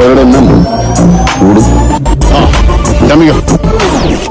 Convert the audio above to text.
ഗുണ്ടകളുടെ എണ്ണം കൂടും. ആ